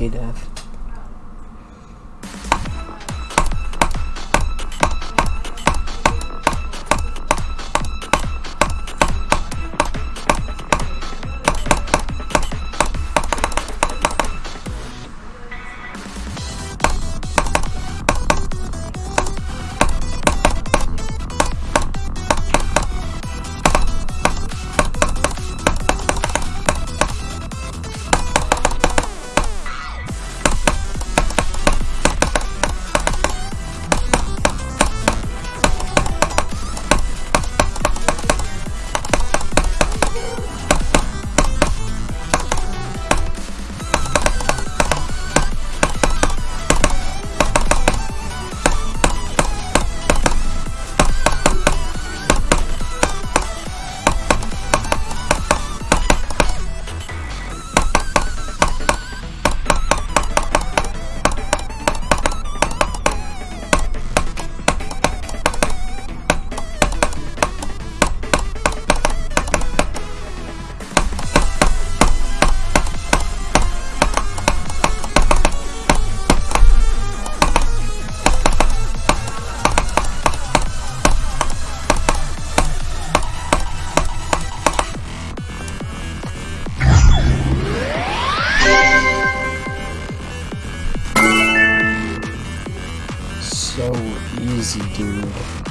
Sasuke death. So easy, dude.